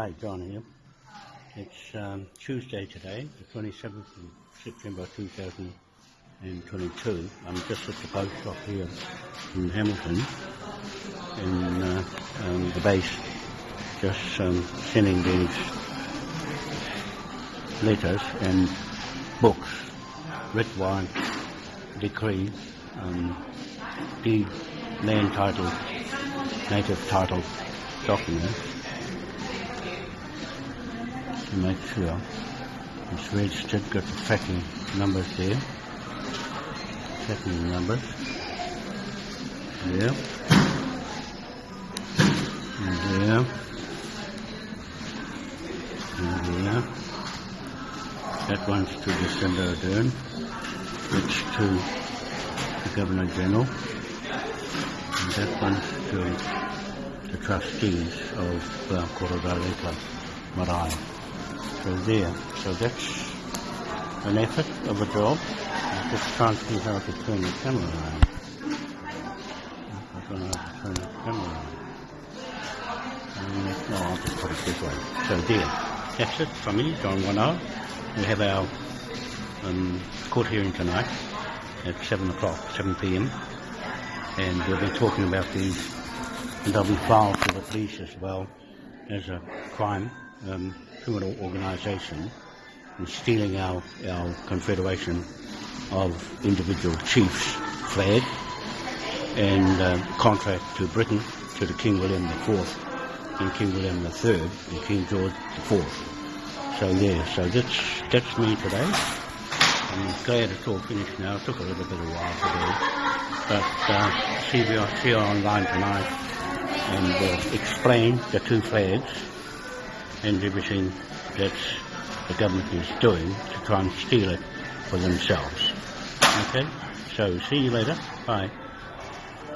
Hi, John here. It's um, Tuesday today, the 27th of September 2022. I'm just at the post shop here in Hamilton, in uh, um, the base, just um, sending these letters and books, red wine, decree, um, deed, land title, native title documents to make sure it's registered, got the tracking numbers there. Tracking numbers. There. And there. And there. That one's to December Ardern. which to the Governor General. And that one's to the trustees of uh, Korodaleka Marae. So there. So that's an effort of a job. I'm just to see how to turn the camera around. I don't know how to turn the camera around. No, I'll just put it this way. So there. That's it from me, John Wanoa. We have our um, court hearing tonight at 7 o'clock, 7 p.m. And we'll be talking about these, and they'll be filed to the police as well as a crime, um, criminal organisation, and stealing our, our confederation of individual chiefs' flag and uh, contract to Britain, to the King William IV and King William III and King George IV. So yeah, so that's that's me today. I'm glad it's all finished now. It took a little bit of while to do, but uh, see you see you online tonight and uh, explain the two flags and everything that the government is doing to try and steal it for themselves. Okay, so see you later. Bye.